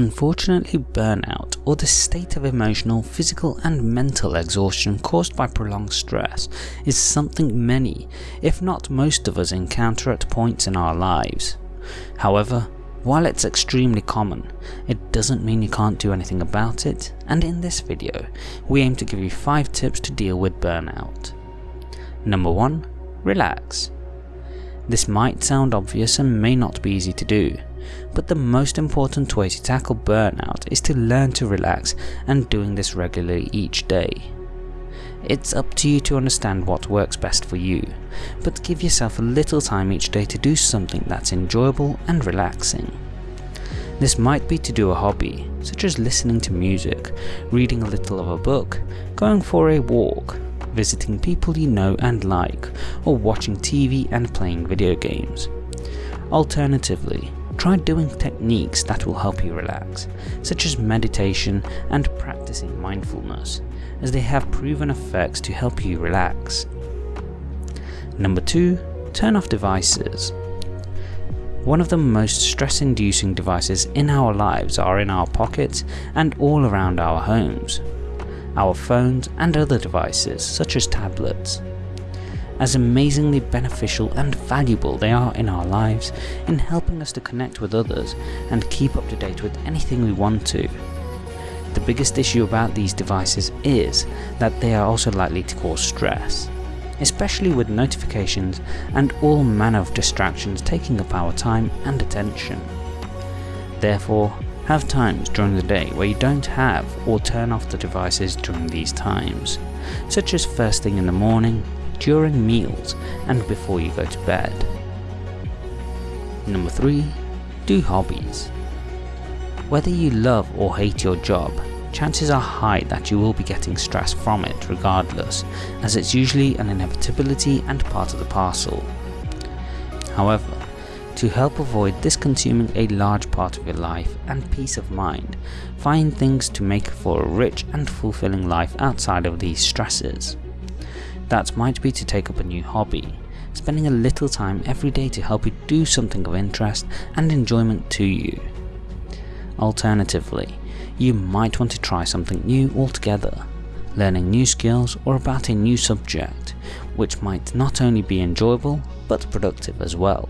Unfortunately, burnout, or the state of emotional, physical and mental exhaustion caused by prolonged stress, is something many, if not most of us encounter at points in our lives. However, while it's extremely common, it doesn't mean you can't do anything about it, and in this video, we aim to give you 5 tips to deal with burnout. Number 1. Relax. This might sound obvious and may not be easy to do, but the most important way to tackle burnout is to learn to relax and doing this regularly each day. It's up to you to understand what works best for you, but give yourself a little time each day to do something that's enjoyable and relaxing. This might be to do a hobby, such as listening to music, reading a little of a book, going for a walk, visiting people you know and like, or watching TV and playing video games. Alternatively, try doing techniques that will help you relax, such as meditation and practicing mindfulness, as they have proven effects to help you relax. Number 2. Turn off devices. One of the most stress inducing devices in our lives are in our pockets and all around our homes. Our phones and other devices such as tablets as amazingly beneficial and valuable they are in our lives in helping us to connect with others and keep up to date with anything we want to. The biggest issue about these devices is that they are also likely to cause stress, especially with notifications and all manner of distractions taking up our time and attention. Therefore, have times during the day where you don't have or turn off the devices during these times, such as first thing in the morning, during meals and before you go to bed. Number 3. Do hobbies. Whether you love or hate your job, chances are high that you will be getting stress from it regardless, as it's usually an inevitability and part of the parcel. However, to help avoid this consuming a large part of your life and peace of mind, find things to make for a rich and fulfilling life outside of these stresses. That might be to take up a new hobby, spending a little time every day to help you do something of interest and enjoyment to you. Alternatively, you might want to try something new altogether, learning new skills or about a new subject, which might not only be enjoyable but productive as well.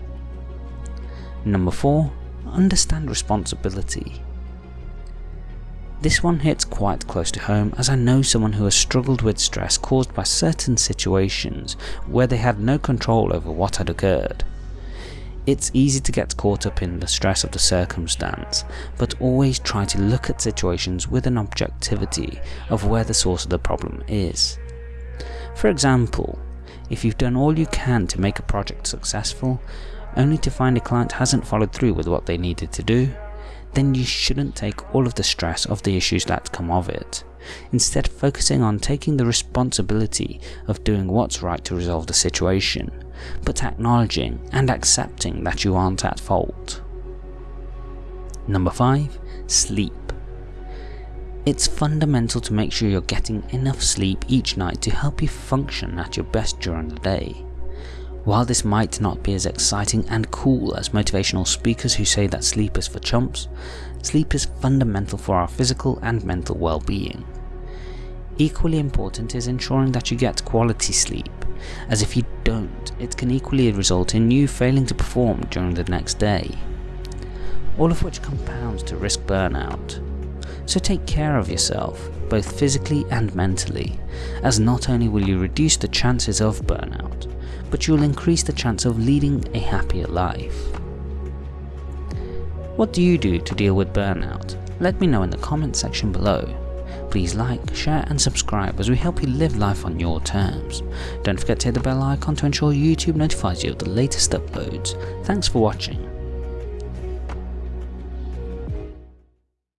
Number 4. Understand responsibility. This one hits quite close to home as I know someone who has struggled with stress caused by certain situations where they had no control over what had occurred. It's easy to get caught up in the stress of the circumstance, but always try to look at situations with an objectivity of where the source of the problem is. For example, if you've done all you can to make a project successful, only to find a client hasn't followed through with what they needed to do, then you shouldn't take all of the stress of the issues that come of it. Instead focusing on taking the responsibility of doing what's right to resolve the situation, but acknowledging and accepting that you aren't at fault. Number 5. Sleep. It's fundamental to make sure you're getting enough sleep each night to help you function at your best during the day. While this might not be as exciting and cool as motivational speakers who say that sleep is for chumps, sleep is fundamental for our physical and mental well-being. Equally important is ensuring that you get quality sleep, as if you don't, it can equally result in you failing to perform during the next day. All of which compounds to risk burnout. So take care of yourself, both physically and mentally, as not only will you reduce the chances of burnout, but you'll increase the chance of leading a happier life. What do you do to deal with burnout? Let me know in the comment section below. Please like, share and subscribe as we help you live life on your terms. Don't forget to hit the bell icon to ensure YouTube notifies you of the latest uploads. Thanks for watching.